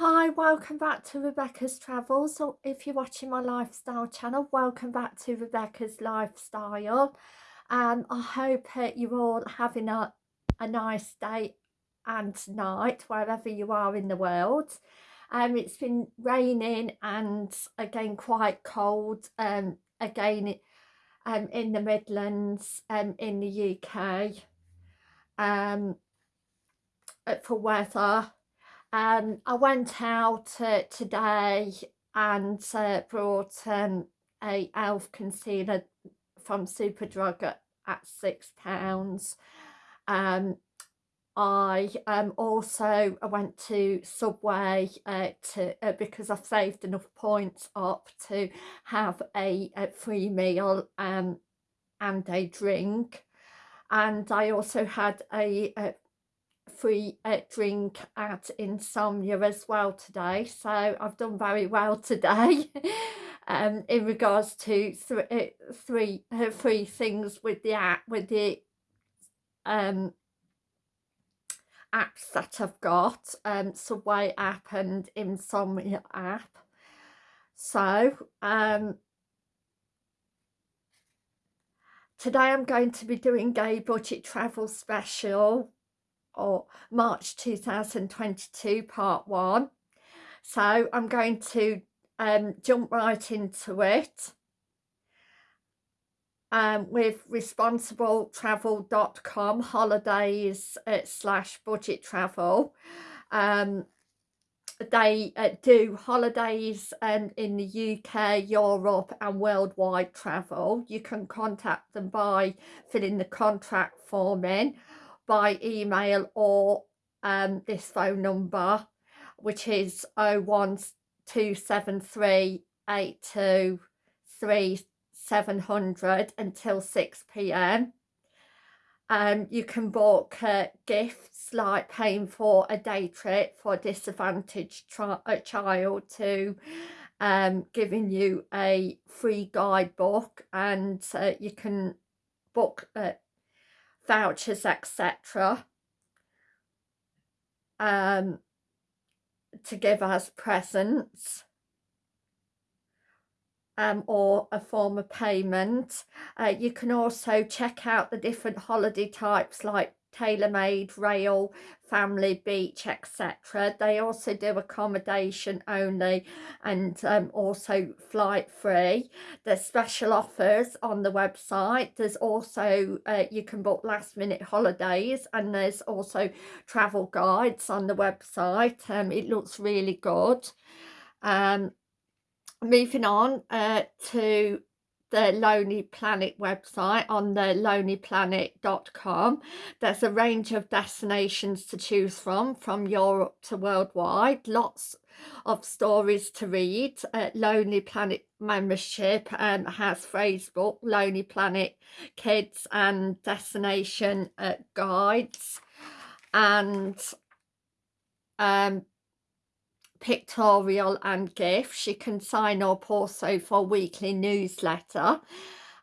Hi, welcome back to Rebecca's Travels. So if you're watching my lifestyle channel, welcome back to Rebecca's Lifestyle. Um, I hope uh, you're all having a, a nice day and night, wherever you are in the world. Um, it's been raining and again quite cold um, again um, in the Midlands um, in the UK um, for weather um, I went out uh, today and uh, brought um, a elf concealer from Superdrug at, at six pounds. Um, I um, also I went to Subway uh, to uh, because I've saved enough points up to have a, a free meal um, and a drink and I also had a, a free uh, drink at Insomnia as well today so I've done very well today. Um, in regards to th uh, three uh, three things with the app with the um, apps that I've got um, Subway app and Insomnia app. So um, today I'm going to be doing a budget travel special or March 2022 part one. So I'm going to um, jump right into it um, with responsibletravel.com holidays uh, slash budget travel. Um, they uh, do holidays um, in the UK, Europe and worldwide travel. You can contact them by filling the contract form in by email or um, this phone number which is 01273 700 until 6 p.m. Um, you can book uh, gifts like paying for a day trip for a disadvantaged a child to um, giving you a free guidebook and uh, you can book uh, vouchers etc um, to give as presents um, or a form of payment. Uh, you can also check out the different holiday types like tailor-made, rail, family, beach, etc. They also do accommodation only and um, also flight free. There's special offers on the website. There's also, uh, you can book last minute holidays and there's also travel guides on the website. Um, it looks really good. Um, moving on uh, to the Lonely Planet website on the lonelyplanet.com. There's a range of destinations to choose from, from Europe to worldwide. Lots of stories to read. Uh, Lonely Planet membership um, has Facebook, Lonely Planet Kids and destination uh, guides. And um, pictorial and gifts you can sign up also for weekly newsletter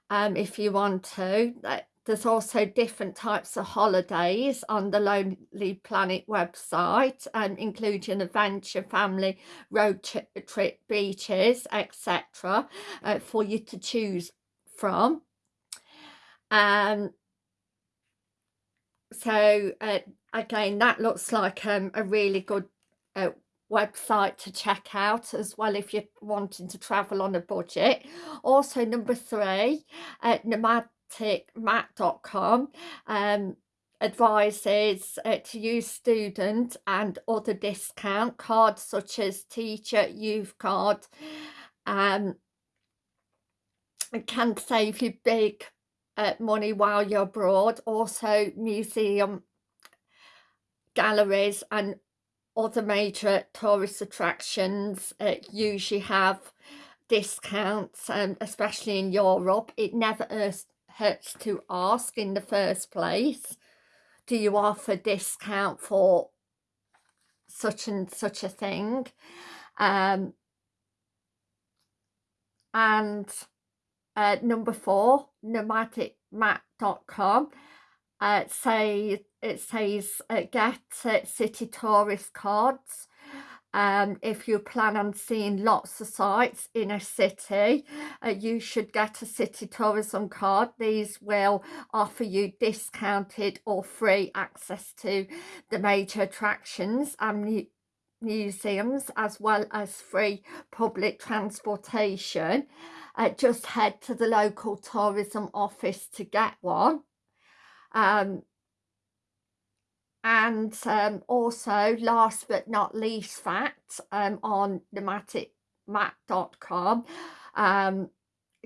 um, if you want to there's also different types of holidays on the Lonely Planet website um, including adventure, family, road trip, beaches, etc. Uh, for you to choose from. Um, so uh, again, that looks like um, a really good uh, website to check out as well if you're wanting to travel on a budget. Also number three at nomadicmat.com um advises uh, to use student and other discount cards such as teacher youth card um can save you big uh, money while you're abroad. Also museum galleries and other major tourist attractions uh, usually have discounts um, especially in Europe. It never hurts to ask in the first place. Do you offer discount for such and such a thing? Um, and uh, number four nomadicmat.com uh, say it says uh, get uh, city tourist cards um, if you plan on seeing lots of sites in a city, uh, you should get a city tourism card. These will offer you discounted or free access to the major attractions and museums as well as free public transportation. Uh, just head to the local tourism office to get one. Um, and um, also last but not least fact um, on nomadicmat.com um,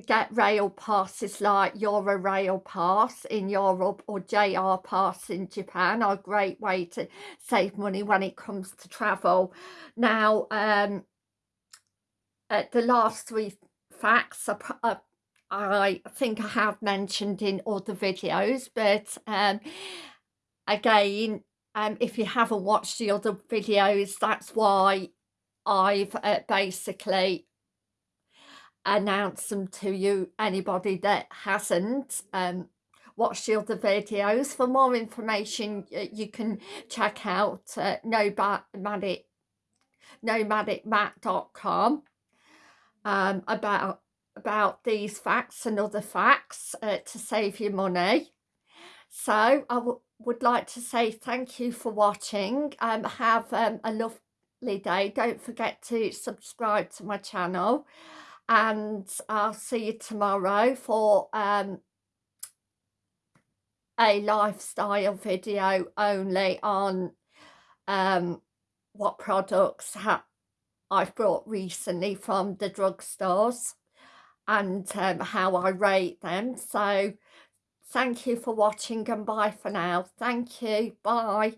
get rail passes like Eurail pass in Europe or JR pass in Japan are a great way to save money when it comes to travel. Now um the last three facts are, are I think I have mentioned in other videos but um again um, if you haven't watched the other videos, that's why I've uh, basically announced them to you, anybody that hasn't um, watched the other videos. For more information, you can check out uh, nomadic, nomadicmat.com um, about, about these facts and other facts uh, to save you money. So I would like to say thank you for watching. Um, have um, a lovely day. Don't forget to subscribe to my channel. And I'll see you tomorrow for um, a lifestyle video only on um, what products I've brought recently from the drugstores and um, how I rate them. So Thank you for watching and bye for now. Thank you. Bye.